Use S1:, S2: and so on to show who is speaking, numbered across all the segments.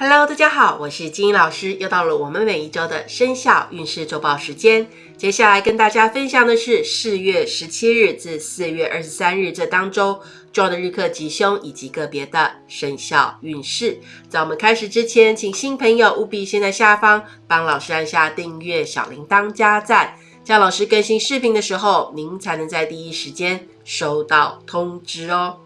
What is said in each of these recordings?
S1: Hello，大家好，我是金英老师，又到了我们每一周的生肖运势周报时间。接下来跟大家分享的是四月十七日至四月二十三日这当周重要的日课吉凶以及个别的生肖运势。在我们开始之前，请新朋友务必先在下方帮老师按下订阅、小铃铛、加赞，这样老师更新视频的时候，您才能在第一时间收到通知哦。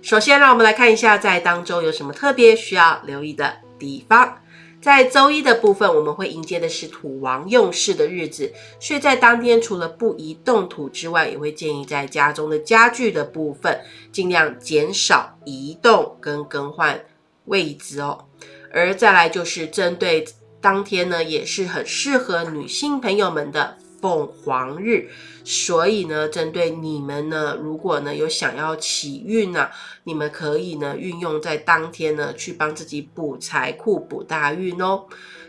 S1: 首先，让我们来看一下在当周有什么特别需要留意的。地方在周一的部分，我们会迎接的是土王用事的日子，所以在当天除了不宜动土之外，也会建议在家中的家具的部分尽量减少移动跟更换位置哦。而再来就是针对当天呢，也是很适合女性朋友们的。凤凰日，所以呢，针对你们呢，如果呢有想要起运呢，你们可以呢运用在当天呢去帮自己补财库、补大运哦。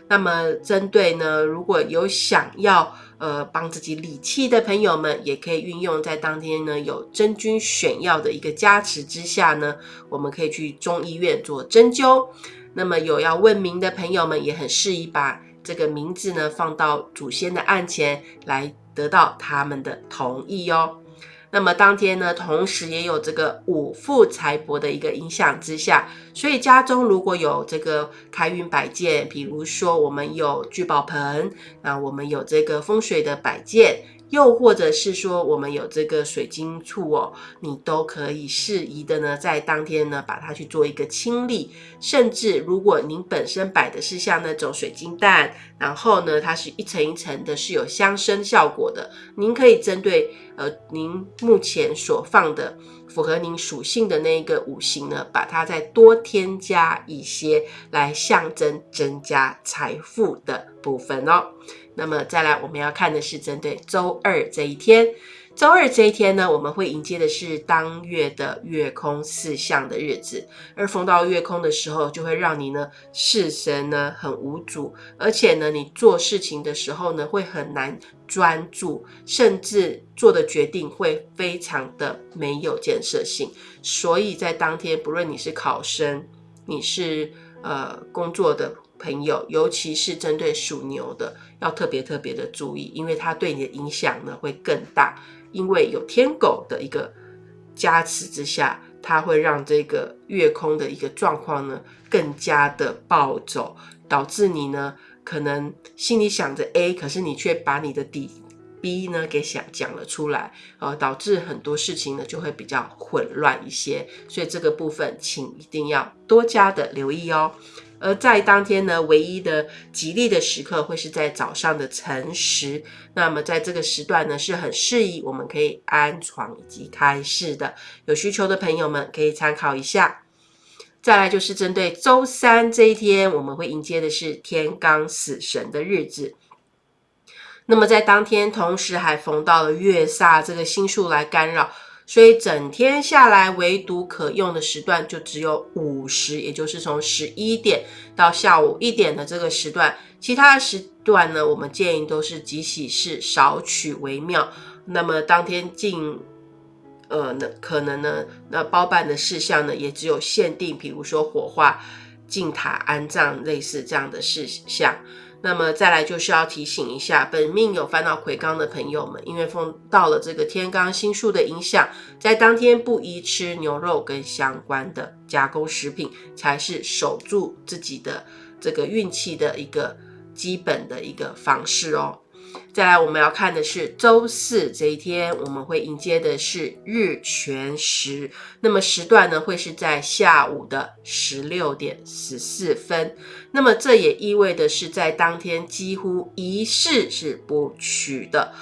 S1: 那么，针对呢如果有想要呃帮自己理气的朋友们，也可以运用在当天呢有真菌选药的一个加持之下呢，我们可以去中医院做针灸。那么有要问名的朋友们，也很适宜把。这个名字呢，放到祖先的案前来得到他们的同意哦。那么当天呢，同时也有这个五富财帛的一个影响之下，所以家中如果有这个开运摆件，比如说我们有聚宝盆，那我们有这个风水的摆件。又或者是说，我们有这个水晶簇哦，你都可以适宜的呢，在当天呢，把它去做一个清理。甚至如果您本身摆的是像那种水晶蛋，然后呢，它是一层一层的，是有香生效果的，您可以针对呃您目前所放的符合您属性的那一个五行呢，把它再多添加一些，来象征增加财富的部分哦。那么再来，我们要看的是针对周二这一天。周二这一天呢，我们会迎接的是当月的月空四象的日子。而逢到月空的时候，就会让你呢事神呢很无主，而且呢你做事情的时候呢会很难专注，甚至做的决定会非常的没有建设性。所以在当天，不论你是考生，你是呃工作的。朋友，尤其是针对属牛的，要特别特别的注意，因为它对你的影响呢会更大。因为有天狗的一个加持之下，它会让这个月空的一个状况呢更加的暴走，导致你呢可能心里想着 A，可是你却把你的底 B 呢给想讲了出来，呃，导致很多事情呢就会比较混乱一些。所以这个部分，请一定要多加的留意哦。而在当天呢，唯一的吉利的时刻会是在早上的辰时。那么在这个时段呢，是很适宜我们可以安床以及开市的。有需求的朋友们可以参考一下。再来就是针对周三这一天，我们会迎接的是天罡死神的日子。那么在当天，同时还逢到了月煞这个星数来干扰。所以整天下来，唯独可用的时段就只有午时，也就是从十一点到下午一点的这个时段。其他的时段呢，我们建议都是即喜事少取为妙。那么当天进，呃，那可能呢，那包办的事项呢，也只有限定，比如说火化、进塔安葬类似这样的事项。那么再来就是要提醒一下，本命有烦恼魁罡的朋友们，因为碰到了这个天罡星宿的影响，在当天不宜吃牛肉跟相关的加工食品，才是守住自己的这个运气的一个基本的一个方式哦。再来，我们要看的是周四这一天，我们会迎接的是日全食。那么时段呢，会是在下午的十六点十四分。那么这也意味的是，在当天几乎仪式是不取的，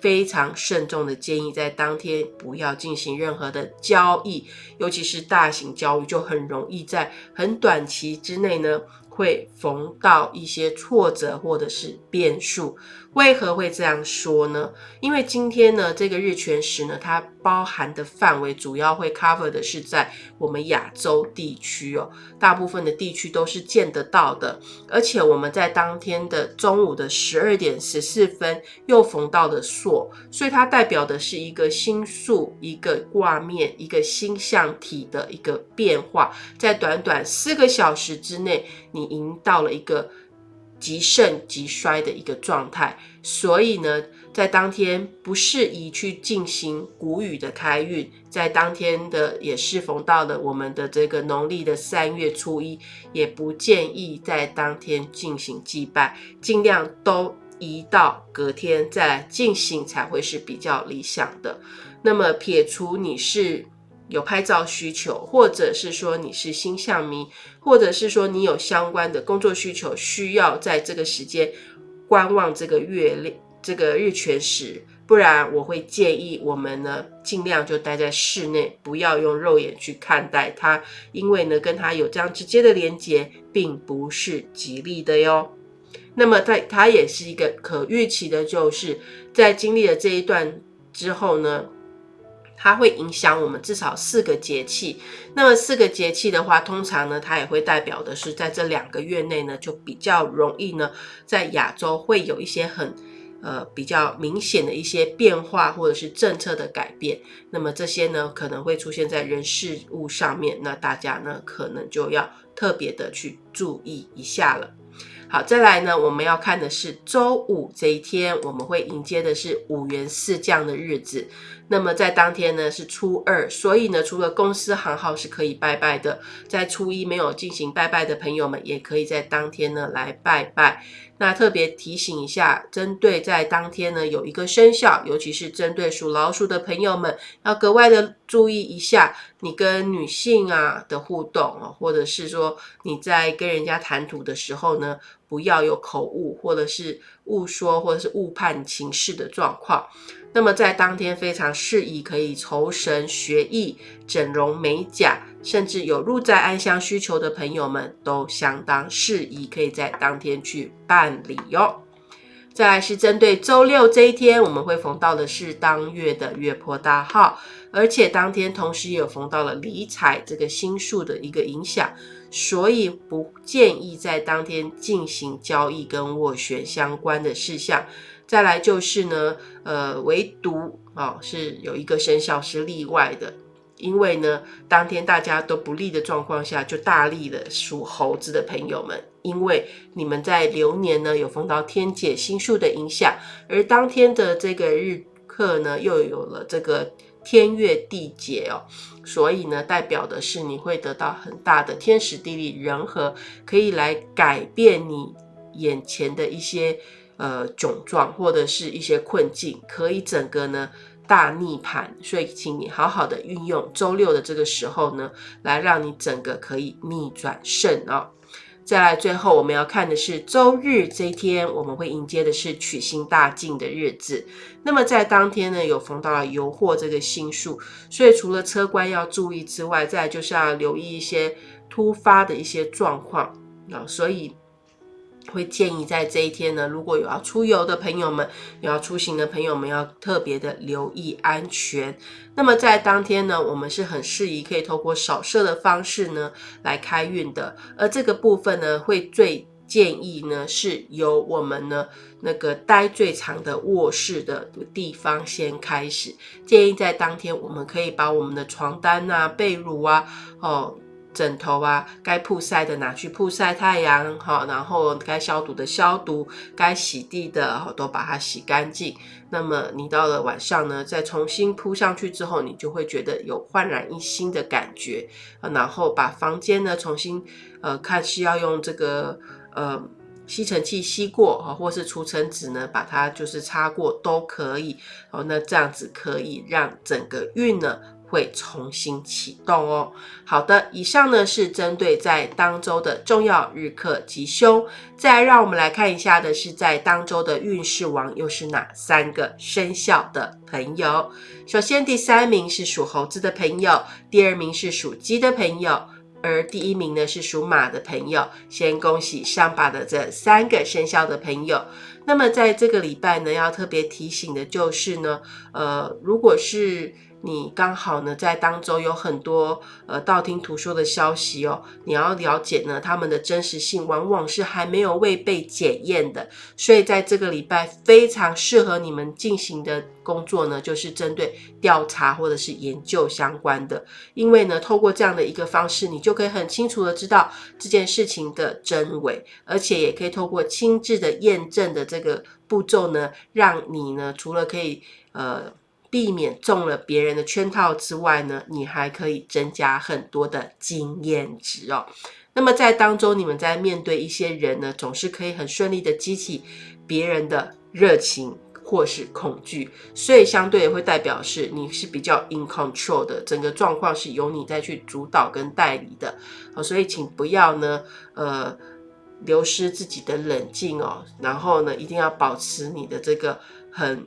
S1: 非常慎重的建议，在当天不要进行任何的交易，尤其是大型交易，就很容易在很短期之内呢。会逢到一些挫折或者是变数，为何会这样说呢？因为今天呢，这个日全食呢，它包含的范围主要会 cover 的是在我们亚洲地区哦，大部分的地区都是见得到的，而且我们在当天的中午的十二点十四分又逢到了朔，所以它代表的是一个星宿、一个卦面、一个星象体的一个变化，在短短四个小时之内，你。你赢到了一个极盛极衰的一个状态，所以呢，在当天不适宜去进行谷雨的开运。在当天的也适逢到了我们的这个农历的三月初一，也不建议在当天进行祭拜，尽量都移到隔天再来进行才会是比较理想的。那么撇除你是。有拍照需求，或者是说你是星象迷，或者是说你有相关的工作需求，需要在这个时间观望这个月亮、这个日全食，不然我会建议我们呢尽量就待在室内，不要用肉眼去看待它，因为呢跟它有这样直接的连接，并不是吉利的哟。那么它它也是一个可预期的，就是在经历了这一段之后呢。它会影响我们至少四个节气。那么四个节气的话，通常呢，它也会代表的是在这两个月内呢，就比较容易呢，在亚洲会有一些很呃比较明显的一些变化，或者是政策的改变。那么这些呢，可能会出现在人事物上面，那大家呢，可能就要特别的去注意一下了。好，再来呢，我们要看的是周五这一天，我们会迎接的是五元四降的日子。那么在当天呢是初二，所以呢，除了公司行号是可以拜拜的，在初一没有进行拜拜的朋友们，也可以在当天呢来拜拜。那特别提醒一下，针对在当天呢有一个生肖，尤其是针对属老鼠的朋友们，要格外的注意一下，你跟女性啊的互动哦，或者是说你在跟人家谈吐的时候呢，不要有口误，或者是误说，或者是误判情势的状况。那么在当天非常适宜可以酬神学艺、整容美甲，甚至有入宅安香需求的朋友们，都相当适宜可以在当天去办理哟。再来是针对周六这一天，我们会逢到的是当月的月破大号，而且当天同时也有逢到了理财这个星数的一个影响，所以不建议在当天进行交易跟斡旋相关的事项。再来就是呢，呃，唯独啊是有一个生肖是例外的，因为呢，当天大家都不利的状况下，就大利了属猴子的朋友们，因为你们在流年呢有逢到天解星数的影响，而当天的这个日课呢又有了这个天月地劫哦，所以呢代表的是你会得到很大的天时地利人和，可以来改变你眼前的一些。呃，窘状或者是一些困境，可以整个呢大逆盘，所以请你好好的运用周六的这个时候呢，来让你整个可以逆转胜哦。再来，最后我们要看的是周日这一天，我们会迎接的是取星大进的日子。那么在当天呢，有逢到了油货这个星数，所以除了车官要注意之外，再就是要留意一些突发的一些状况啊，所以。会建议在这一天呢，如果有要出游的朋友们，有要出行的朋友们，要特别的留意安全。那么在当天呢，我们是很适宜可以透过扫射的方式呢来开运的。而这个部分呢，会最建议呢是由我们呢那个待最长的卧室的地方先开始。建议在当天，我们可以把我们的床单啊、被褥啊，哦。枕头啊，该曝晒的拿去曝晒太阳，哈，然后该消毒的消毒，该洗地的都把它洗干净。那么你到了晚上呢，再重新铺上去之后，你就会觉得有焕然一新的感觉。然后把房间呢重新，呃，看是要用这个呃吸尘器吸过，哈，或是除尘纸呢把它就是擦过都可以。哦，那这样子可以让整个运呢。会重新启动哦。好的，以上呢是针对在当周的重要日课吉凶。再让我们来看一下的是在当周的运势王又是哪三个生肖的朋友。首先，第三名是属猴子的朋友，第二名是属鸡的朋友，而第一名呢是属马的朋友。先恭喜上把的这三个生肖的朋友。那么在这个礼拜呢，要特别提醒的就是呢，呃，如果是你刚好呢在当中有很多呃道听途说的消息哦，你要了解呢他们的真实性，往往是还没有未被检验的，所以在这个礼拜非常适合你们进行的工作呢，就是针对调查或者是研究相关的，因为呢透过这样的一个方式，你就可以很清楚的知道这件事情的真伪，而且也可以透过亲自的验证的这个步骤呢，让你呢除了可以呃。避免中了别人的圈套之外呢，你还可以增加很多的经验值哦。那么在当中，你们在面对一些人呢，总是可以很顺利的激起别人的热情或是恐惧，所以相对也会代表是你是比较 in control 的，整个状况是由你再去主导跟代理的哦。所以请不要呢，呃，流失自己的冷静哦，然后呢，一定要保持你的这个很。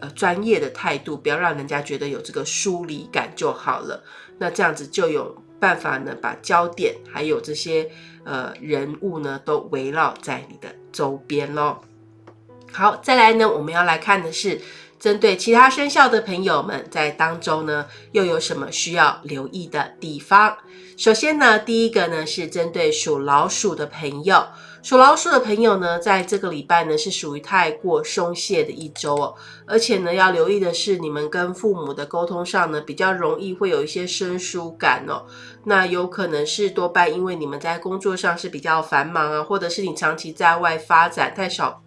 S1: 呃，专业的态度，不要让人家觉得有这个疏离感就好了。那这样子就有办法呢，把焦点还有这些呃人物呢，都围绕在你的周边喽。好，再来呢，我们要来看的是针对其他生肖的朋友们，在当中呢，又有什么需要留意的地方？首先呢，第一个呢，是针对属老鼠的朋友。属老鼠的朋友呢，在这个礼拜呢是属于太过松懈的一周哦，而且呢要留意的是，你们跟父母的沟通上呢比较容易会有一些生疏感哦，那有可能是多半因为你们在工作上是比较繁忙啊，或者是你长期在外发展太少。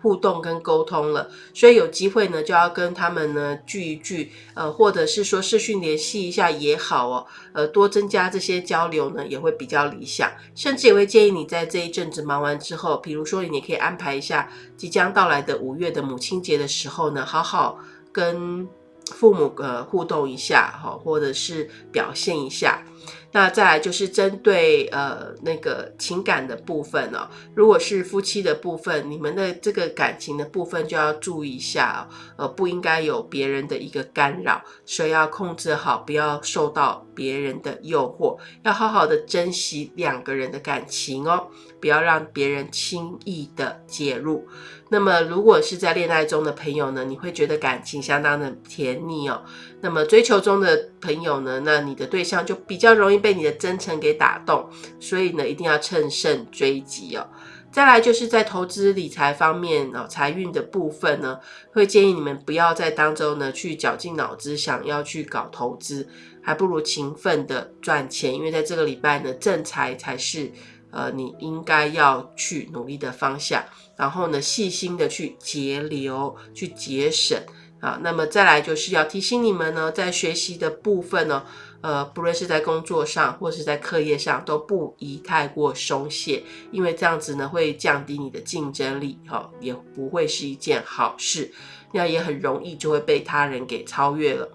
S1: 互动跟沟通了，所以有机会呢，就要跟他们呢聚一聚，呃，或者是说视讯联系一下也好哦，呃，多增加这些交流呢，也会比较理想。甚至也会建议你在这一阵子忙完之后，比如说你可以安排一下即将到来的五月的母亲节的时候呢，好好跟父母呃互动一下哈，或者是表现一下。那再来就是针对呃那个情感的部分哦，如果是夫妻的部分，你们的这个感情的部分就要注意一下哦，呃不应该有别人的一个干扰，所以要控制好，不要受到别人的诱惑，要好好的珍惜两个人的感情哦，不要让别人轻易的介入。那么如果是在恋爱中的朋友呢，你会觉得感情相当的甜蜜哦。那么追求中的朋友呢，那你的对象就比较容易被你的真诚给打动，所以呢，一定要趁胜追击哦。再来就是在投资理财方面哦，财运的部分呢，会建议你们不要在当中呢去绞尽脑汁想要去搞投资，还不如勤奋的赚钱，因为在这个礼拜呢，正财才是呃你应该要去努力的方向。然后呢，细心的去节流，去节省啊。那么再来就是要提醒你们呢，在学习的部分呢，呃，不论是在工作上或是在课业上，都不宜太过松懈，因为这样子呢会降低你的竞争力，哈，也不会是一件好事，那也很容易就会被他人给超越了。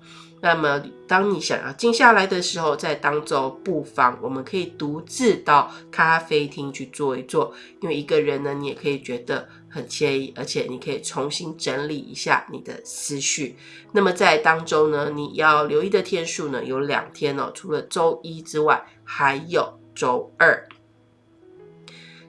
S1: 那么，当你想要静下来的时候，在当中不妨我们可以独自到咖啡厅去坐一坐，因为一个人呢，你也可以觉得很惬意，而且你可以重新整理一下你的思绪。那么在当中呢，你要留意的天数呢有两天哦，除了周一之外，还有周二。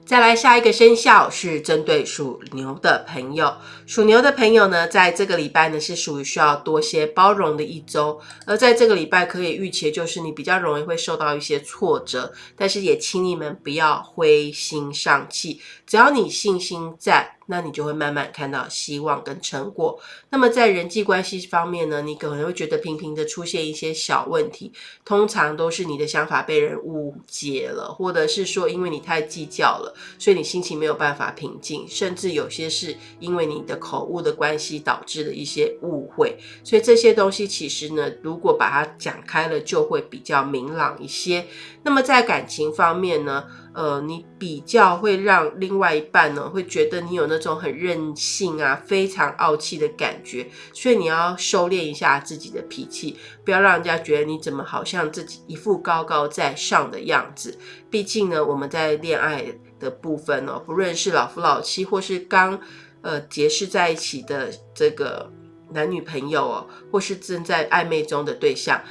S1: 再来下一个生肖是针对属牛的朋友，属牛的朋友呢，在这个礼拜呢是属于需要多些包容的一周，而在这个礼拜可以预期就是你比较容易会受到一些挫折，但是也请你们不要灰心丧气，只要你信心在。那你就会慢慢看到希望跟成果。那么在人际关系方面呢，你可能会觉得频频的出现一些小问题，通常都是你的想法被人误解了，或者是说因为你太计较了，所以你心情没有办法平静，甚至有些是因为你的口误的关系导致的一些误会。所以这些东西其实呢，如果把它讲开了，就会比较明朗一些。那么在感情方面呢？呃，你比较会让另外一半呢，会觉得你有那种很任性啊、非常傲气的感觉，所以你要收敛一下自己的脾气，不要让人家觉得你怎么好像自己一副高高在上的样子。毕竟呢，我们在恋爱的部分哦，不论是老夫老妻，或是刚呃结识在一起的这个男女朋友哦，或是正在暧昧中的对象。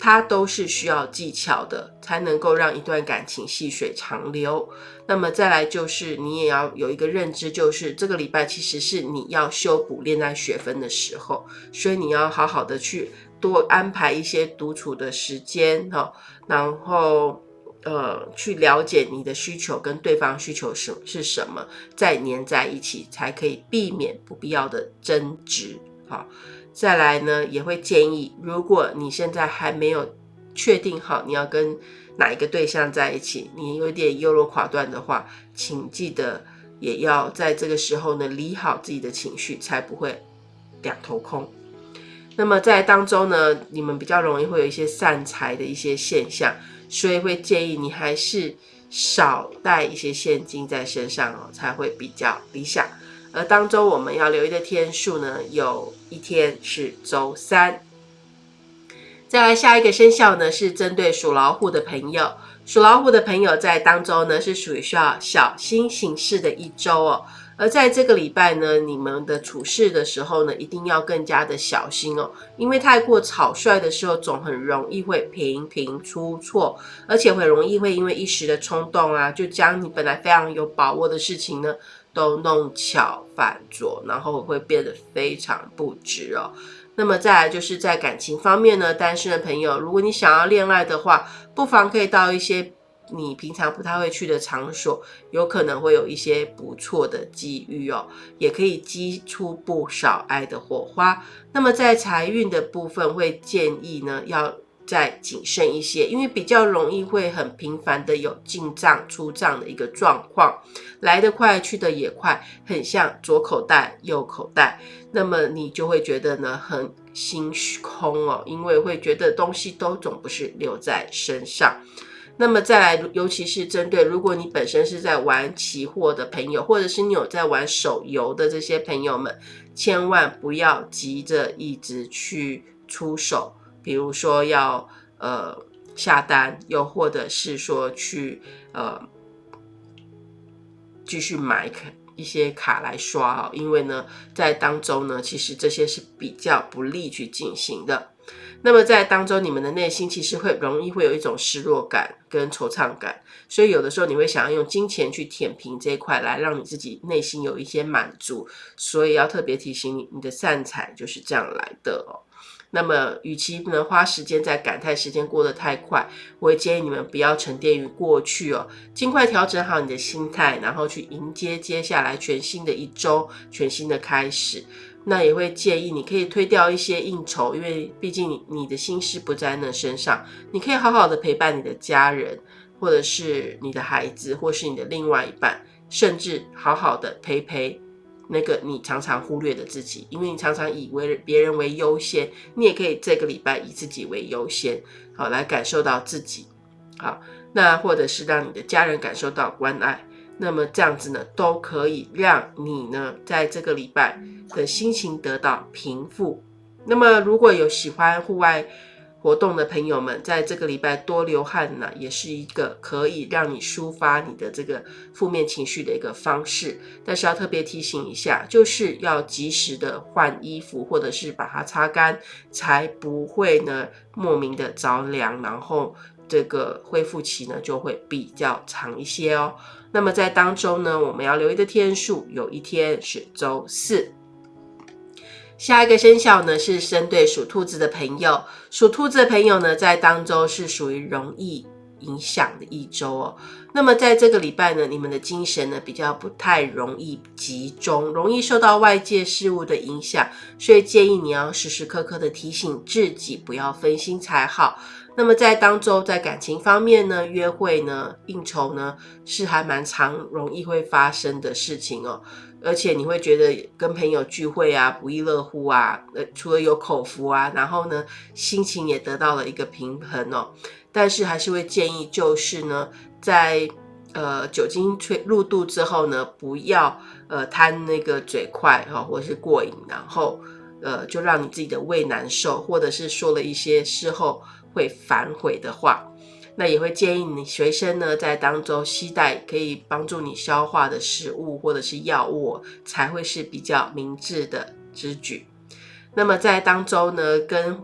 S1: 它都是需要技巧的，才能够让一段感情细水长流。那么再来就是，你也要有一个认知，就是这个礼拜其实是你要修补恋爱学分的时候，所以你要好好的去多安排一些独处的时间哈，然后呃去了解你的需求跟对方需求是是什么，再黏在一起，才可以避免不必要的争执。好，再来呢，也会建议，如果你现在还没有确定好你要跟哪一个对象在一起，你有点优柔寡断的话，请记得也要在这个时候呢理好自己的情绪，才不会两头空。那么在当中呢，你们比较容易会有一些散财的一些现象，所以会建议你还是少带一些现金在身上哦，才会比较理想。而当中我们要留意的天数呢，有一天是周三。再来下一个生肖呢，是针对属老虎的朋友。属老虎的朋友在当周呢，是属于需要小心行事的一周哦。而在这个礼拜呢，你们的处事的时候呢，一定要更加的小心哦，因为太过草率的时候，总很容易会频频出错，而且很容易会因为一时的冲动啊，就将你本来非常有把握的事情呢。都弄巧反拙，然后会变得非常不值哦。那么再来就是在感情方面呢，单身的朋友，如果你想要恋爱的话，不妨可以到一些你平常不太会去的场所，有可能会有一些不错的机遇哦，也可以激出不少爱的火花。那么在财运的部分，会建议呢要。再谨慎一些，因为比较容易会很频繁的有进账出账的一个状况，来得快去得也快，很像左口袋右口袋，那么你就会觉得呢很心空哦，因为会觉得东西都总不是留在身上。那么再来，尤其是针对如果你本身是在玩期货的朋友，或者是你有在玩手游的这些朋友们，千万不要急着一直去出手。比如说要呃下单，又或者是说去呃继续买一些卡来刷啊，因为呢在当中呢，其实这些是比较不利去进行的。那么在当中，你们的内心其实会容易会有一种失落感跟惆怅感，所以有的时候你会想要用金钱去填平这一块，来让你自己内心有一些满足。所以要特别提醒你，你的善财就是这样来的哦。那么，与其呢花时间在感叹时间过得太快，我会建议你们不要沉淀于过去哦，尽快调整好你的心态，然后去迎接接下来全新的一周，全新的开始。那也会建议你可以推掉一些应酬，因为毕竟你你的心思不在那身上，你可以好好的陪伴你的家人，或者是你的孩子，或是你的另外一半，甚至好好的陪陪。那个你常常忽略的自己，因为你常常以为别人为优先，你也可以这个礼拜以自己为优先，好来感受到自己，好，那或者是让你的家人感受到关爱，那么这样子呢，都可以让你呢在这个礼拜的心情得到平复。那么如果有喜欢户外，活动的朋友们，在这个礼拜多流汗呢，也是一个可以让你抒发你的这个负面情绪的一个方式。但是要特别提醒一下，就是要及时的换衣服，或者是把它擦干，才不会呢莫名的着凉，然后这个恢复期呢就会比较长一些哦。那么在当中呢，我们要留意的天数，有一天是周四。下一个生肖呢是生对属兔子的朋友，属兔子的朋友呢在当周是属于容易影响的一周哦。那么在这个礼拜呢，你们的精神呢比较不太容易集中，容易受到外界事物的影响，所以建议你要时时刻刻的提醒自己不要分心才好。那么在当周在感情方面呢，约会呢、应酬呢是还蛮常容易会发生的事情哦。而且你会觉得跟朋友聚会啊不亦乐乎啊，呃，除了有口福啊，然后呢心情也得到了一个平衡哦。但是还是会建议，就是呢，在呃酒精吹入肚之后呢，不要呃贪那个嘴快哈，或是过瘾，然后呃就让你自己的胃难受，或者是说了一些事后会反悔的话。那也会建议你随身呢，在当中携带可以帮助你消化的食物或者是药物，才会是比较明智的之举。那么在当中呢，跟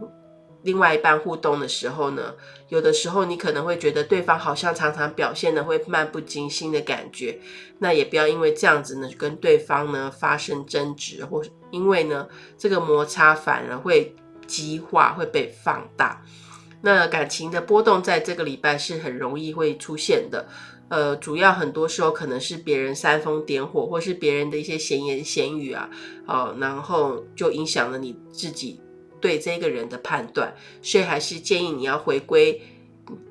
S1: 另外一半互动的时候呢，有的时候你可能会觉得对方好像常常表现的会漫不经心的感觉，那也不要因为这样子呢，跟对方呢发生争执，或因为呢这个摩擦反而会激化，会被放大。那感情的波动在这个礼拜是很容易会出现的。呃，主要很多时候可能是别人煽风点火，或是别人的一些闲言闲语啊，哦，然后就影响了你自己对这个人的判断。所以还是建议你要回归，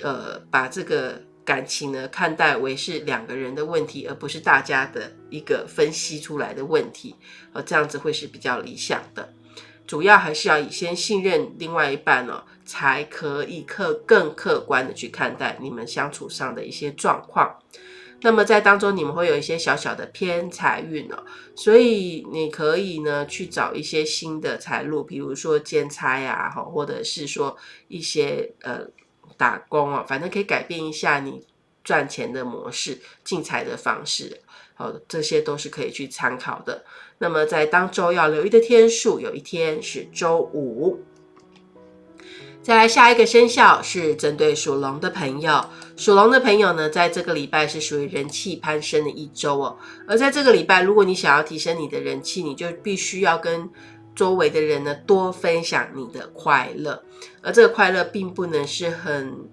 S1: 呃，把这个感情呢看待为是两个人的问题，而不是大家的一个分析出来的问题，呃，这样子会是比较理想的。主要还是要以先信任另外一半哦，才可以客更客观的去看待你们相处上的一些状况。那么在当中你们会有一些小小的偏财运哦，所以你可以呢去找一些新的财路，比如说兼差啊，或者是说一些呃打工哦，反正可以改变一下你赚钱的模式、进财的方式。好，这些都是可以去参考的。那么在当周要留意的天数，有一天是周五。再来下一个生肖是针对属龙的朋友，属龙的朋友呢，在这个礼拜是属于人气攀升的一周哦。而在这个礼拜，如果你想要提升你的人气，你就必须要跟周围的人呢多分享你的快乐，而这个快乐并不能是很。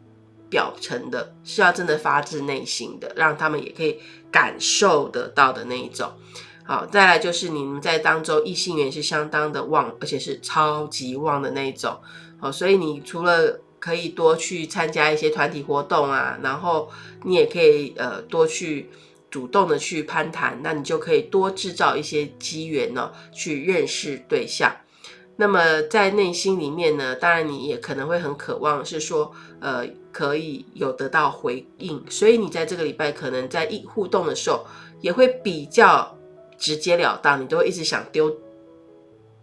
S1: 表层的是要真的发自内心的，让他们也可以感受得到的那一种。好，再来就是你们在当中异性缘是相当的旺，而且是超级旺的那一种。好，所以你除了可以多去参加一些团体活动啊，然后你也可以呃多去主动的去攀谈，那你就可以多制造一些机缘呢，去认识对象。那么在内心里面呢，当然你也可能会很渴望，是说，呃，可以有得到回应，所以你在这个礼拜可能在一互动的时候，也会比较直截了当，你都会一直想丢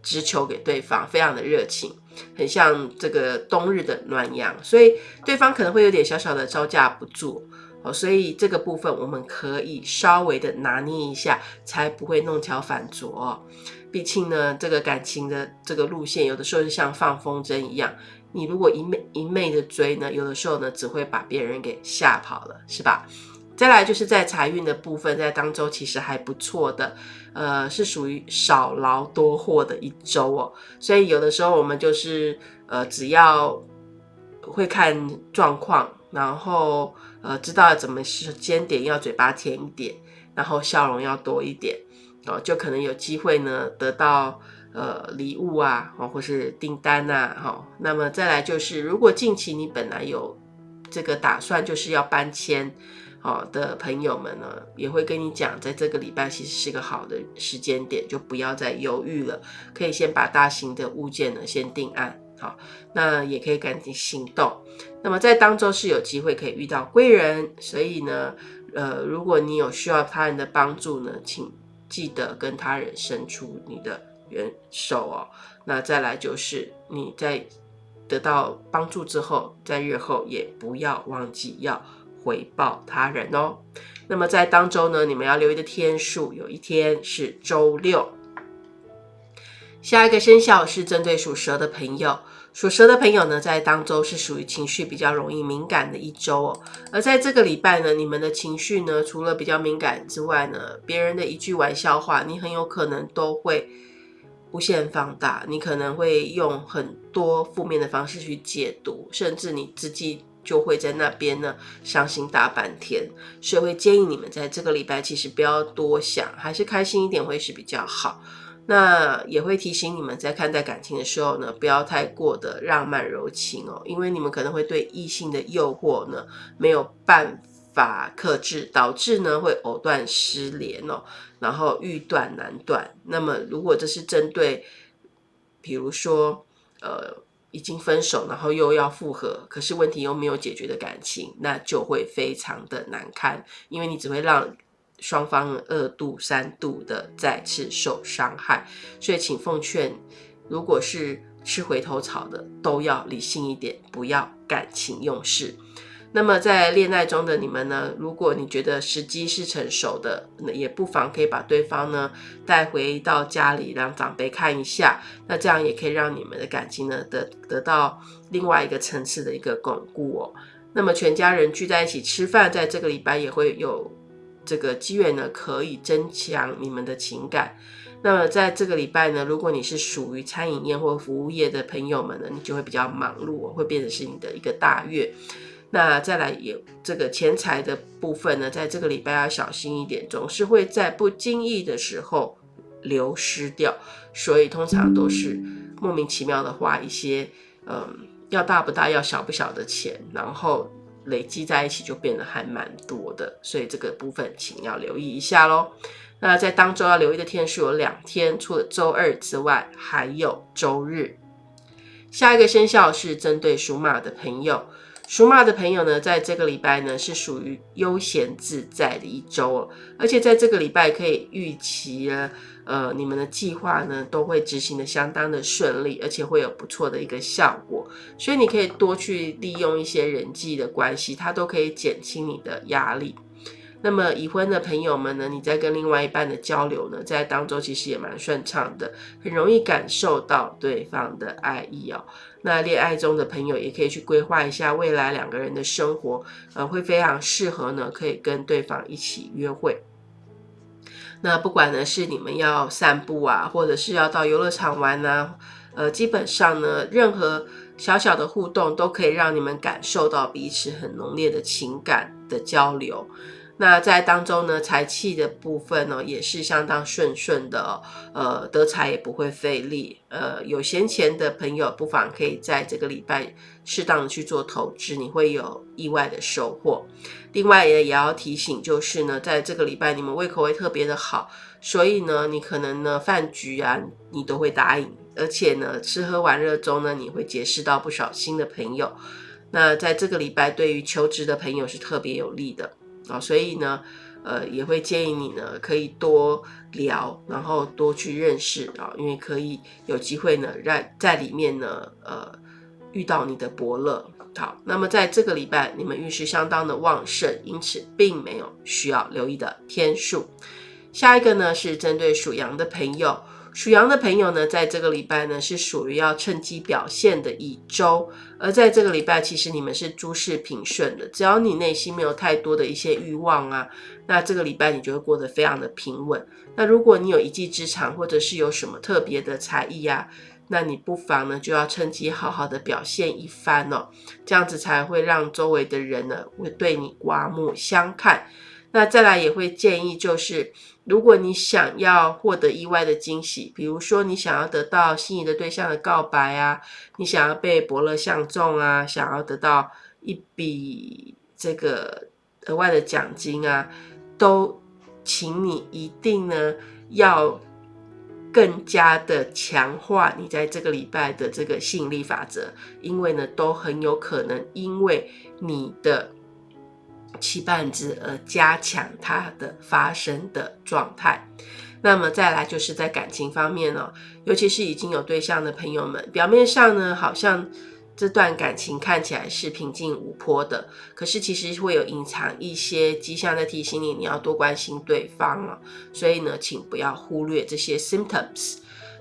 S1: 直球给对方，非常的热情，很像这个冬日的暖阳，所以对方可能会有点小小的招架不住，哦，所以这个部分我们可以稍微的拿捏一下，才不会弄巧反拙。毕竟呢，这个感情的这个路线，有的时候就像放风筝一样，你如果一昧一昧的追呢，有的时候呢，只会把别人给吓跑了，是吧？再来就是在财运的部分，在当周其实还不错的，呃，是属于少劳多获的一周哦。所以有的时候我们就是呃，只要会看状况，然后呃，知道怎么时间点要嘴巴甜一点，然后笑容要多一点。哦，就可能有机会呢，得到呃礼物啊，哦，或是订单呐，哈。那么再来就是，如果近期你本来有这个打算，就是要搬迁，哦的朋友们呢，也会跟你讲，在这个礼拜其实是个好的时间点，就不要再犹豫了，可以先把大型的物件呢先定案，好，那也可以赶紧行动。那么在当中是有机会可以遇到贵人，所以呢，呃，如果你有需要他人的帮助呢，请。记得跟他人伸出你的援手哦。那再来就是你在得到帮助之后，在日后也不要忘记要回报他人哦。那么在当周呢，你们要留意的天数，有一天是周六。下一个生肖是针对属蛇的朋友。属蛇的朋友呢，在当周是属于情绪比较容易敏感的一周哦。而在这个礼拜呢，你们的情绪呢，除了比较敏感之外呢，别人的一句玩笑话，你很有可能都会无限放大。你可能会用很多负面的方式去解读，甚至你自己就会在那边呢伤心大半天。所以会建议你们在这个礼拜其实不要多想，还是开心一点会是比较好。那也会提醒你们在看待感情的时候呢，不要太过的浪漫柔情哦，因为你们可能会对异性的诱惑呢没有办法克制，导致呢会藕断丝连哦，然后欲断难断。那么如果这是针对，比如说呃已经分手，然后又要复合，可是问题又没有解决的感情，那就会非常的难堪，因为你只会让。双方二度、三度的再次受伤害，所以请奉劝，如果是吃回头草的，都要理性一点，不要感情用事。那么在恋爱中的你们呢？如果你觉得时机是成熟的，那也不妨可以把对方呢带回到家里，让长辈看一下。那这样也可以让你们的感情呢得得到另外一个层次的一个巩固哦。那么全家人聚在一起吃饭，在这个礼拜也会有。这个机缘呢，可以增强你们的情感。那么在这个礼拜呢，如果你是属于餐饮业或服务业的朋友们呢，你就会比较忙碌，会变成是你的一个大月。那再来也这个钱财的部分呢，在这个礼拜要小心一点，总是会在不经意的时候流失掉，所以通常都是莫名其妙的花一些，嗯，要大不大，要小不小的钱，然后累积在一起就变得还蛮多的，所以这个部分请要留意一下喽。那在当周要留意的天数有两天，除了周二之外，还有周日。下一个生肖是针对属马的朋友。属马的朋友呢，在这个礼拜呢是属于悠闲自在的一周哦，而且在这个礼拜可以预期呢，呃，你们的计划呢都会执行的相当的顺利，而且会有不错的一个效果，所以你可以多去利用一些人际的关系，它都可以减轻你的压力。那么已婚的朋友们呢，你在跟另外一半的交流呢，在当中其实也蛮顺畅的，很容易感受到对方的爱意哦。那恋爱中的朋友也可以去规划一下未来两个人的生活，呃，会非常适合呢，可以跟对方一起约会。那不管呢是你们要散步啊，或者是要到游乐场玩啊，呃，基本上呢，任何小小的互动都可以让你们感受到彼此很浓烈的情感的交流。那在当中呢，财气的部分呢，也是相当顺顺的，呃，得财也不会费力，呃，有闲钱的朋友不妨可以在这个礼拜适当的去做投资，你会有意外的收获。另外也也要提醒，就是呢，在这个礼拜你们胃口会特别的好，所以呢，你可能呢饭局啊，你都会答应，而且呢，吃喝玩乐中呢，你会结识到不少新的朋友。那在这个礼拜，对于求职的朋友是特别有利的。啊，所以呢，呃，也会建议你呢，可以多聊，然后多去认识啊，因为可以有机会呢，让在里面呢，呃，遇到你的伯乐。好，那么在这个礼拜，你们运势相当的旺盛，因此并没有需要留意的天数。下一个呢，是针对属羊的朋友。属羊的朋友呢，在这个礼拜呢，是属于要趁机表现的一周。而在这个礼拜，其实你们是诸事平顺的，只要你内心没有太多的一些欲望啊，那这个礼拜你就会过得非常的平稳。那如果你有一技之长，或者是有什么特别的才艺啊，那你不妨呢，就要趁机好好的表现一番哦，这样子才会让周围的人呢，会对你刮目相看。那再来也会建议，就是如果你想要获得意外的惊喜，比如说你想要得到心仪的对象的告白啊，你想要被伯乐相中啊，想要得到一笔这个额外的奖金啊，都请你一定呢要更加的强化你在这个礼拜的这个吸引力法则，因为呢都很有可能因为你的。期盼值而加强它的发生的状态。那么再来就是在感情方面哦，尤其是已经有对象的朋友们，表面上呢好像这段感情看起来是平静无波的，可是其实会有隐藏一些迹象在提醒你，你要多关心对方了。所以呢，请不要忽略这些 symptoms。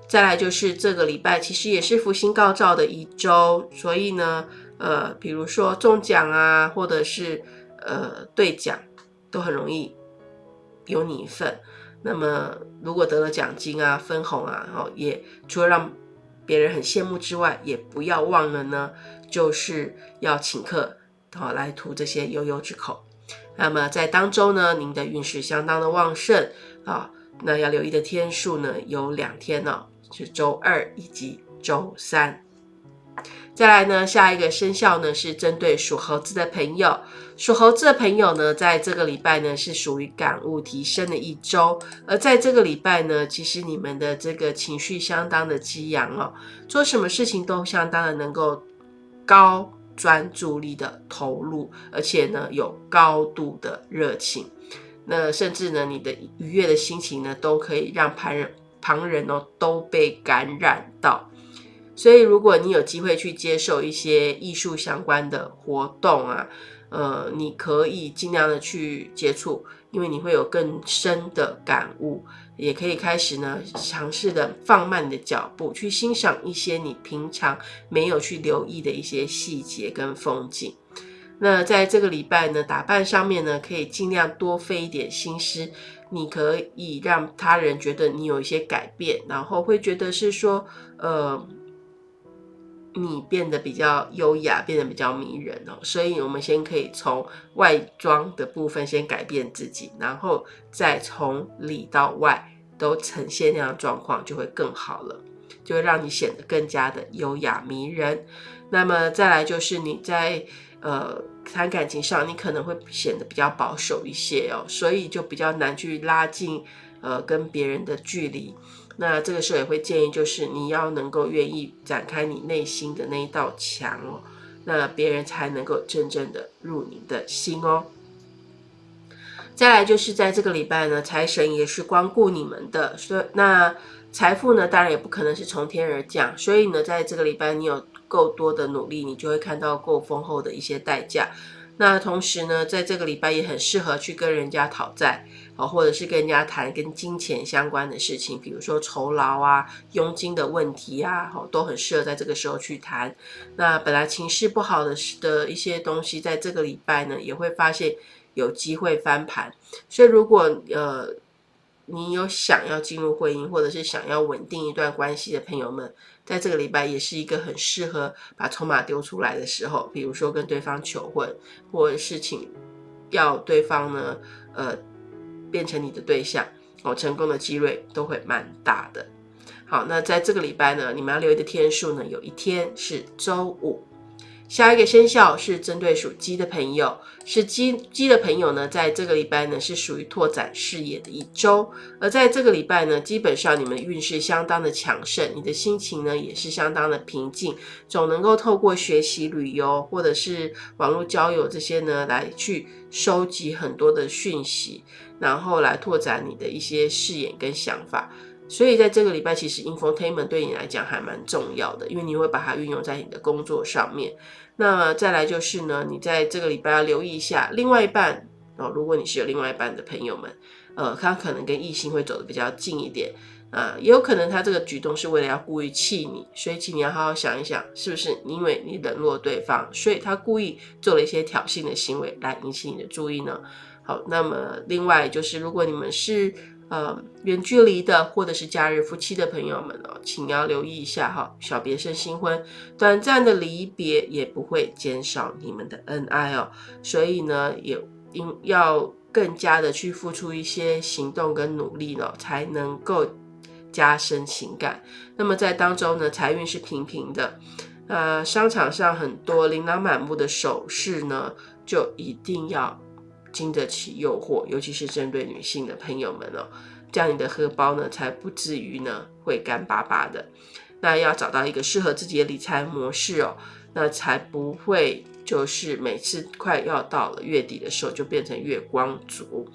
S1: 再来就是这个礼拜其实也是福星高照的一周，所以呢，呃，比如说中奖啊，或者是呃，兑奖都很容易有你一份。那么，如果得了奖金啊、分红啊，然后也除了让别人很羡慕之外，也不要忘了呢，就是要请客，好来图这些悠悠之口。那么在当周呢，您的运势相当的旺盛啊。那要留意的天数呢，有两天呢，是周二以及周三。再来呢，下一个生肖呢是针对属猴子的朋友。属猴子的朋友呢，在这个礼拜呢是属于感悟提升的一周。而在这个礼拜呢，其实你们的这个情绪相当的激昂哦，做什么事情都相当的能够高专注力的投入，而且呢有高度的热情。那甚至呢，你的愉悦的心情呢，都可以让旁人旁人哦都被感染到。所以，如果你有机会去接受一些艺术相关的活动啊，呃，你可以尽量的去接触，因为你会有更深的感悟，也可以开始呢尝试的放慢你的脚步，去欣赏一些你平常没有去留意的一些细节跟风景。那在这个礼拜呢，打扮上面呢，可以尽量多费一点心思，你可以让他人觉得你有一些改变，然后会觉得是说，呃，你变得比较优雅，变得比较迷人哦。所以，我们先可以从外装的部分先改变自己，然后再从里到外都呈现那样状况，就会更好了，就会让你显得更加的优雅迷人。那么再来就是你在。呃，谈感情上，你可能会显得比较保守一些哦，所以就比较难去拉近呃跟别人的距离。那这个时候也会建议，就是你要能够愿意展开你内心的那一道墙哦，那别人才能够真正的入你的心哦。再来就是在这个礼拜呢，财神也是光顾你们的，所以那财富呢，当然也不可能是从天而降，所以呢，在这个礼拜你有。够多的努力，你就会看到够丰厚的一些代价。那同时呢，在这个礼拜也很适合去跟人家讨债啊，或者是跟人家谈跟金钱相关的事情，比如说酬劳啊、佣金的问题啊，哦，都很适合在这个时候去谈。那本来情绪不好的的一些东西，在这个礼拜呢，也会发现有机会翻盘。所以如果呃。你有想要进入婚姻，或者是想要稳定一段关系的朋友们，在这个礼拜也是一个很适合把筹码丢出来的时候。比如说跟对方求婚，或者是请要对方呢，呃，变成你的对象，哦，成功的几率都会蛮大的。好，那在这个礼拜呢，你们要留意的天数呢，有一天是周五。下一个生肖是针对属鸡的朋友，是鸡鸡的朋友呢，在这个礼拜呢是属于拓展视野的一周，而在这个礼拜呢，基本上你们运势相当的强盛，你的心情呢也是相当的平静，总能够透过学习、旅游或者是网络交友这些呢，来去收集很多的讯息，然后来拓展你的一些视野跟想法。所以在这个礼拜，其实 infotainment 对你来讲还蛮重要的，因为你会把它运用在你的工作上面。那再来就是呢，你在这个礼拜要留意一下另外一半哦。如果你是有另外一半的朋友们，呃，他可能跟异性会走得比较近一点啊，也有可能他这个举动是为了要故意气你，所以请你要好好想一想，是不是因为你冷落对方，所以他故意做了一些挑衅的行为来引起你的注意呢？好，那么另外就是如果你们是。呃，远距离的或者是假日夫妻的朋友们哦，请要留意一下哈，小别胜新婚，短暂的离别也不会减少你们的恩爱哦，所以呢，也应要更加的去付出一些行动跟努力呢，才能够加深情感。那么在当中呢，财运是平平的，呃，商场上很多琳琅满目的首饰呢，就一定要。经得起诱惑，尤其是针对女性的朋友们哦，这样你的荷包呢才不至于呢会干巴巴的。那要找到一个适合自己的理财模式哦，那才不会就是每次快要到了月底的时候就变成月光族。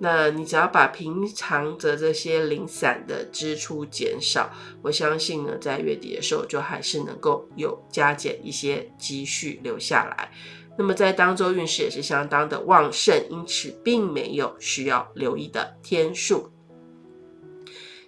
S1: 那你只要把平常的这些零散的支出减少，我相信呢，在月底的时候就还是能够有加减一些积蓄留下来。那么在当周运势也是相当的旺盛，因此并没有需要留意的天数。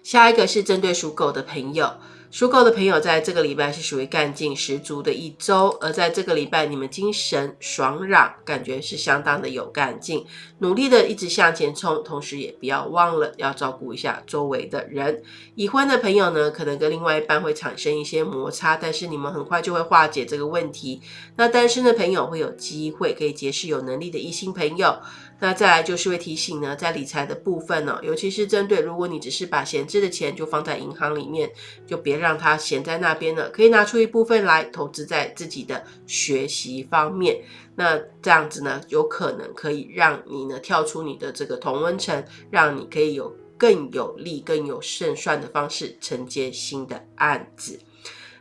S1: 下一个是针对属狗的朋友。属狗的朋友，在这个礼拜是属于干劲十足的一周，而在这个礼拜，你们精神爽朗，感觉是相当的有干劲，努力的一直向前冲，同时也不要忘了要照顾一下周围的人。已婚的朋友呢，可能跟另外一半会产生一些摩擦，但是你们很快就会化解这个问题。那单身的朋友会有机会可以结识有能力的异性朋友。那再来就是会提醒呢，在理财的部分呢，尤其是针对如果你只是把闲置的钱就放在银行里面，就别让它闲在那边了，可以拿出一部分来投资在自己的学习方面。那这样子呢，有可能可以让你呢跳出你的这个同温层，让你可以有更有利、更有胜算的方式承接新的案子。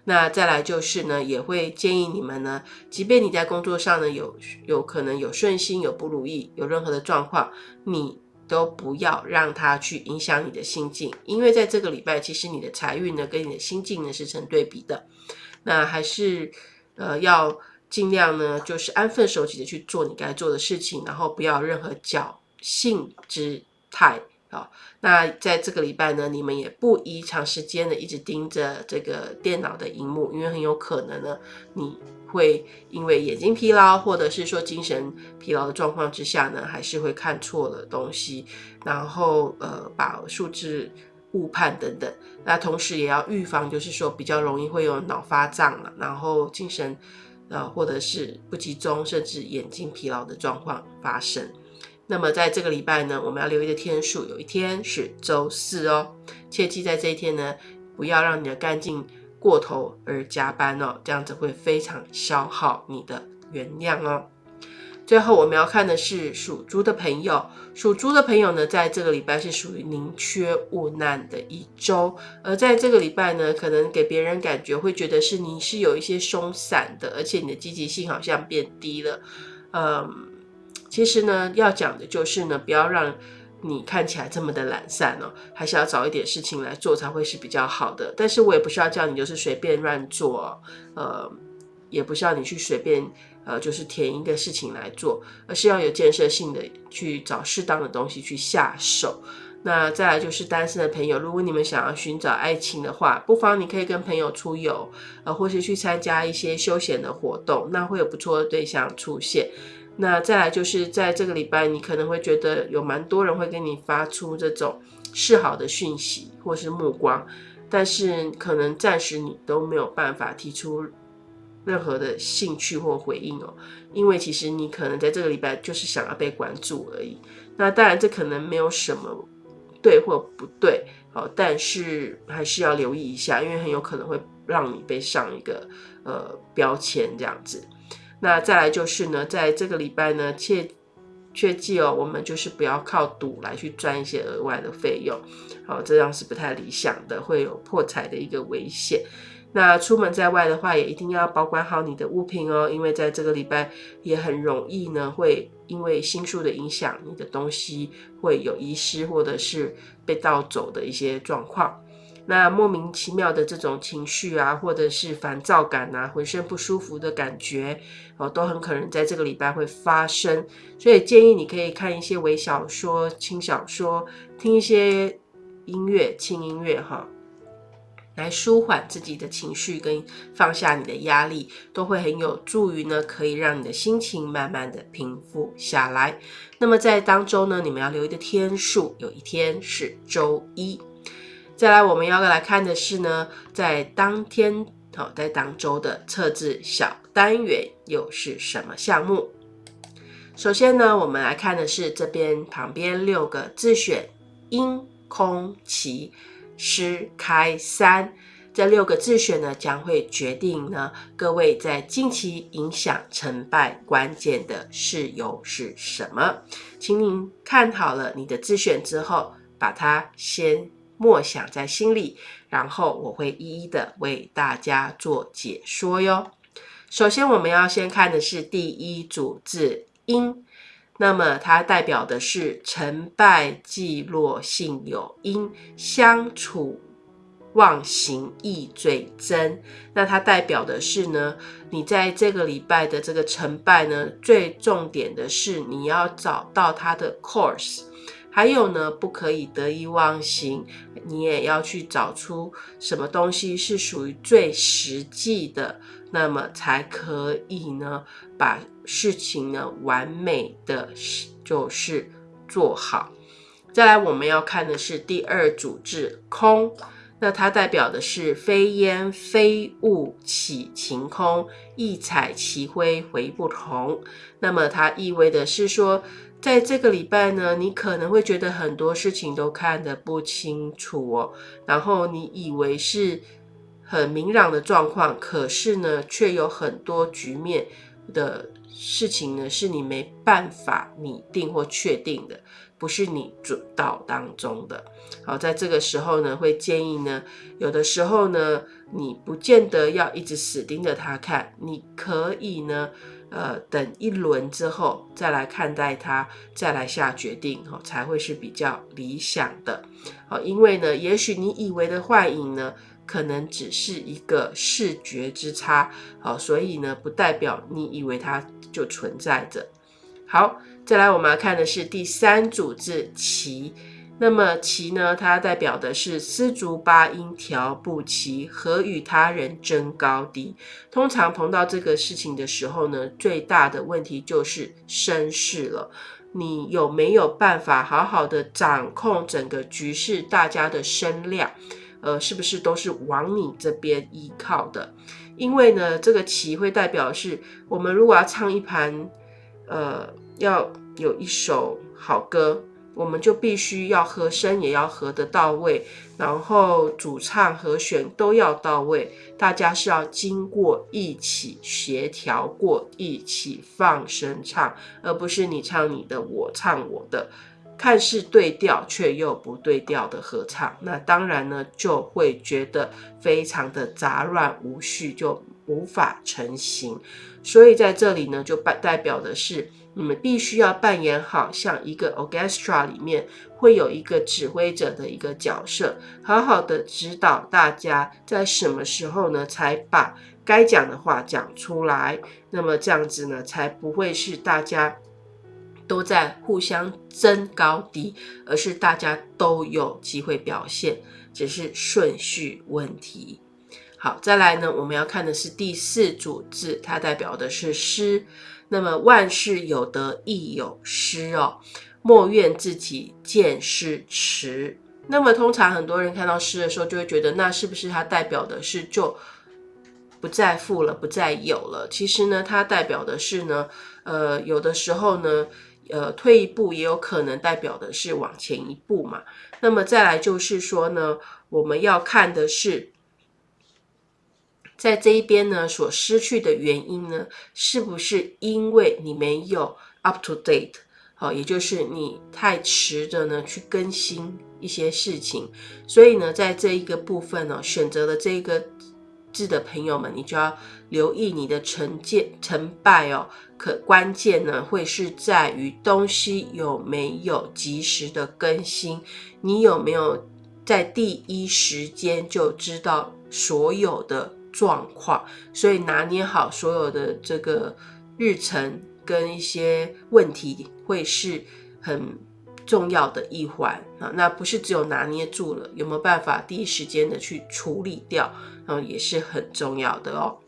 S1: 那再来就是呢，也会建议你们呢，即便你在工作上呢有有可能有顺心、有不如意、有任何的状况，你都不要让它去影响你的心境，因为在这个礼拜，其实你的财运呢跟你的心境呢是成对比的。那还是呃要尽量呢，就是安分守己的去做你该做的事情，然后不要任何侥幸之态。好，那在这个礼拜呢，你们也不宜长时间的一直盯着这个电脑的荧幕，因为很有可能呢，你会因为眼睛疲劳，或者是说精神疲劳的状况之下呢，还是会看错了东西，然后呃把数字误判等等。那同时也要预防，就是说比较容易会有脑发胀了，然后精神呃或者是不集中，甚至眼睛疲劳的状况发生。那么在这个礼拜呢，我们要留意的天数，有一天是周四哦，切记在这一天呢，不要让你的干劲过头而加班哦，这样子会非常消耗你的原谅哦。最后我们要看的是属猪的朋友，属猪的朋友呢，在这个礼拜是属于宁缺毋滥的一周，而在这个礼拜呢，可能给别人感觉会觉得是你是有一些松散的，而且你的积极性好像变低了，嗯。其实呢，要讲的就是呢，不要让你看起来这么的懒散哦，还是要找一点事情来做才会是比较好的。但是我也不需要叫你就是随便乱做，呃，也不需要你去随便呃，就是填一个事情来做，而是要有建设性的去找适当的东西去下手。那再来就是单身的朋友，如果你们想要寻找爱情的话，不妨你可以跟朋友出游，呃，或是去参加一些休闲的活动，那会有不错的对象出现。那再来就是在这个礼拜，你可能会觉得有蛮多人会跟你发出这种示好的讯息或是目光，但是可能暂时你都没有办法提出任何的兴趣或回应哦，因为其实你可能在这个礼拜就是想要被关注而已。那当然这可能没有什么对或不对，好，但是还是要留意一下，因为很有可能会让你被上一个呃标签这样子。那再来就是呢，在这个礼拜呢，切切记哦，我们就是不要靠赌来去赚一些额外的费用，好，这样是不太理想的，会有破财的一个危险。那出门在外的话，也一定要保管好你的物品哦，因为在这个礼拜也很容易呢，会因为星数的影响，你的东西会有遗失或者是被盗走的一些状况。那莫名其妙的这种情绪啊，或者是烦躁感啊，浑身不舒服的感觉哦，都很可能在这个礼拜会发生。所以建议你可以看一些微小说、轻小说，听一些音乐、轻音乐哈，来舒缓自己的情绪跟放下你的压力，都会很有助于呢，可以让你的心情慢慢的平复下来。那么在当周呢，你们要留意的天数，有一天是周一。再来，我们要来看的是呢，在当天好，在当周的测字小单元又是什么项目？首先呢，我们来看的是这边旁边六个自选：阴、空、奇、师、开、三。这六个自选呢，将会决定呢各位在近期影响成败关键的事由是什么。请您看好了你的自选之后，把它先。默想在心里，然后我会一一的为大家做解说哟。首先，我们要先看的是第一组字“因”，那么它代表的是成败既落性有因，相处忘形易最真。那它代表的是呢，你在这个礼拜的这个成败呢，最重点的是你要找到它的 course。还有呢，不可以得意忘形，你也要去找出什么东西是属于最实际的，那么才可以呢，把事情呢完美的就是做好。再来，我们要看的是第二组字空，那它代表的是非烟非雾起晴空，一彩其辉回不同。那么它意味的是说。在这个礼拜呢，你可能会觉得很多事情都看得不清楚哦，然后你以为是很明朗的状况，可是呢，却有很多局面的事情呢，是你没办法拟定或确定的，不是你主导当中的。好，在这个时候呢，会建议呢，有的时候呢，你不见得要一直死盯着他看，你可以呢。呃，等一轮之后再来看待它，再来下决定，哦，才会是比较理想的。哦，因为呢，也许你以为的幻影呢，可能只是一个视觉之差，好，所以呢，不代表你以为它就存在着。好，再来我们要看的是第三组字“奇”，那么棋呢，它代表的是丝竹八音调不齐，何与他人争高低。通常碰到这个事情的时候呢，最大的问题就是声势了。你有没有办法好好的掌控整个局势，大家的声量，呃，是不是都是往你这边依靠的？因为呢，这个棋会代表是我们如果要唱一盘，呃，要有一首好歌。我们就必须要和声也要和得到位，然后主唱和弦都要到位，大家是要经过一起协调过，一起放声唱，而不是你唱你的，我唱我的，看似对调却又不对调的合唱，那当然呢就会觉得非常的杂乱无序，就无法成型。所以在这里呢，就代代表的是。你们必须要扮演好像一个 orchestra 里面会有一个指挥者的一个角色，好好的指导大家在什么时候呢，才把该讲的话讲出来。那么这样子呢，才不会是大家都在互相争高低，而是大家都有机会表现，只是顺序问题。好，再来呢，我们要看的是第四组字，它代表的是诗。那么万事有得亦有失哦，莫怨自己见识迟。那么通常很多人看到诗的时候，就会觉得那是不是它代表的是就不再富了，不再有了？其实呢，它代表的是呢，呃，有的时候呢，呃，退一步也有可能代表的是往前一步嘛。那么再来就是说呢，我们要看的是。在这一边呢，所失去的原因呢，是不是因为你没有 up to date？好，也就是你太迟的呢去更新一些事情，所以呢，在这一个部分呢，选择了这一个字的朋友们，你就要留意你的成见成败哦。可关键呢，会是在于东西有没有及时的更新，你有没有在第一时间就知道所有的。状况，所以拿捏好所有的这个日程跟一些问题，会是很重要的一环啊。那不是只有拿捏住了，有没有办法第一时间的去处理掉，然后也是很重要的哦。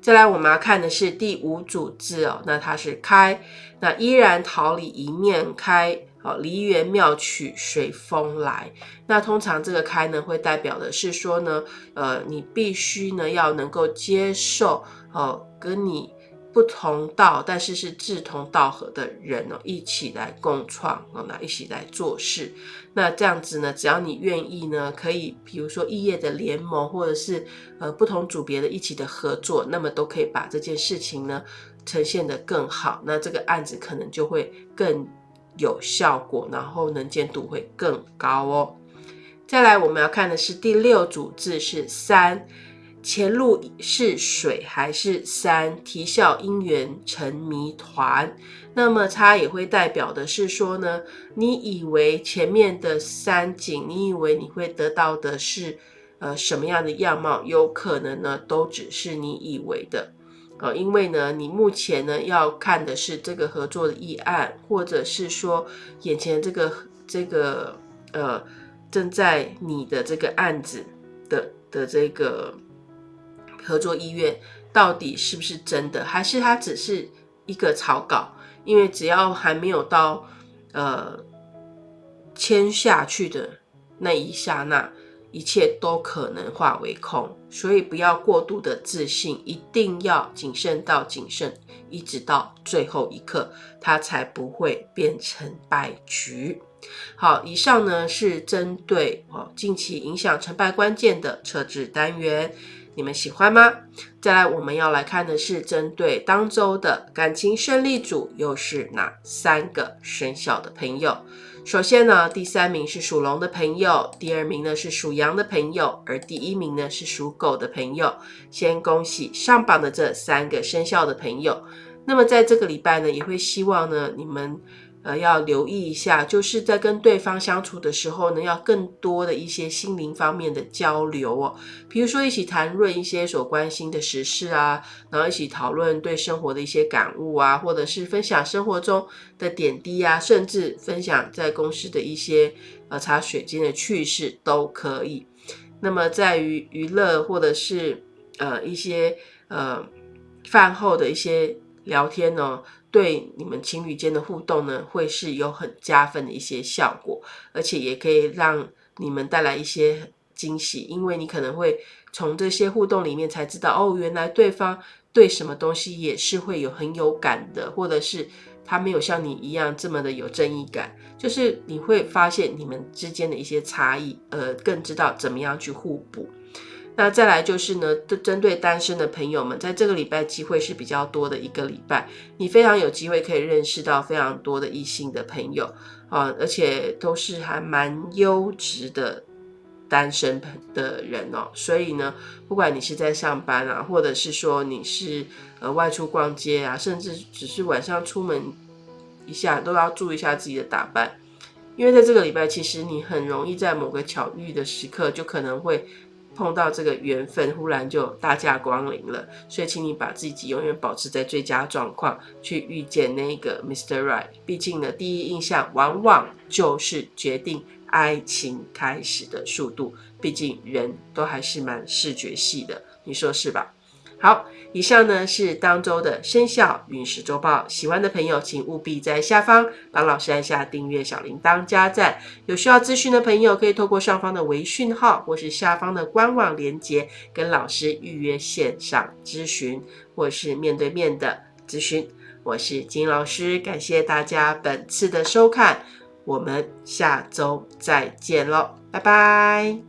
S1: 再来，我们要看的是第五组字哦，那它是开，那依然桃李一面开。好，梨园妙曲随风来。那通常这个开呢，会代表的是说呢，呃，你必须呢要能够接受哦，跟你不同道，但是是志同道合的人哦，一起来共创哦，那一起来做事。那这样子呢，只要你愿意呢，可以比如说异业的联盟，或者是呃不同组别的一起的合作，那么都可以把这件事情呢呈现的更好。那这个案子可能就会更。有效果，然后能见度会更高哦。再来，我们要看的是第六组字是山，前路是水还是山？啼笑姻缘成谜团。那么它也会代表的是说呢，你以为前面的山景，你以为你会得到的是呃什么样的样貌？有可能呢，都只是你以为的。呃，因为呢，你目前呢要看的是这个合作的议案，或者是说眼前这个这个呃正在你的这个案子的的这个合作意愿到底是不是真的，还是它只是一个草稿？因为只要还没有到呃签下去的那一刹那。一切都可能化为空，所以不要过度的自信，一定要谨慎到谨慎，一直到最后一刻，它才不会变成败局。好，以上呢是针对哦近期影响成败关键的测字单元，你们喜欢吗？再来，我们要来看的是针对当周的感情胜利组，又是哪三个生肖的朋友？首先呢，第三名是属龙的朋友，第二名呢是属羊的朋友，而第一名呢是属狗的朋友。先恭喜上榜的这三个生肖的朋友。那么在这个礼拜呢，也会希望呢你们呃，要留意一下，就是在跟对方相处的时候呢，要更多的一些心灵方面的交流哦。比如说，一起谈论一些所关心的时事啊，然后一起讨论对生活的一些感悟啊，或者是分享生活中的点滴啊，甚至分享在公司的一些呃茶水间的趣事都可以。那么，在于娱乐或者是呃一些呃饭后的一些聊天呢。对你们情侣间的互动呢，会是有很加分的一些效果，而且也可以让你们带来一些惊喜，因为你可能会从这些互动里面才知道，哦，原来对方对什么东西也是会有很有感的，或者是他没有像你一样这么的有正义感，就是你会发现你们之间的一些差异，呃，更知道怎么样去互补。那再来就是呢，针对单身的朋友们，在这个礼拜机会是比较多的一个礼拜，你非常有机会可以认识到非常多的异性的朋友啊，而且都是还蛮优质的单身的人哦。所以呢，不管你是在上班啊，或者是说你是呃外出逛街啊，甚至只是晚上出门一下，都要注意一下自己的打扮，因为在这个礼拜，其实你很容易在某个巧遇的时刻，就可能会。碰到这个缘分，忽然就大驾光临了，所以请你把自己永远保持在最佳状况，去遇见那个 Mr. Right。毕竟呢，第一印象往往就是决定爱情开始的速度。毕竟人都还是蛮视觉系的，你说是吧？好，以上呢是当周的生肖运势周报。喜欢的朋友，请务必在下方帮老师按下订阅、小铃铛、加赞。有需要咨询的朋友，可以透过上方的微讯号或是下方的官网连接，跟老师预约线上咨询，或是面对面的咨询。我是金老师，感谢大家本次的收看，我们下周再见喽，拜拜。